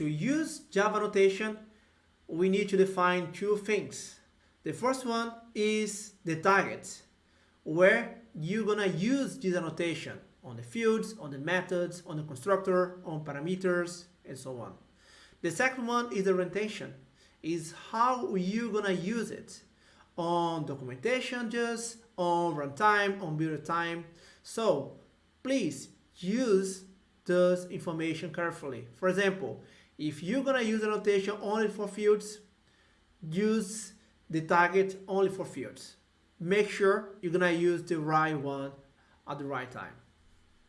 To use Java annotation, we need to define two things. The first one is the target, where you're gonna use this annotation on the fields, on the methods, on the constructor, on parameters, and so on. The second one is the retention, is how you're gonna use it on documentation just, on runtime, on build time. So please use this information carefully. For example, if you're gonna use a notation only for fields, use the target only for fields. Make sure you're gonna use the right one at the right time.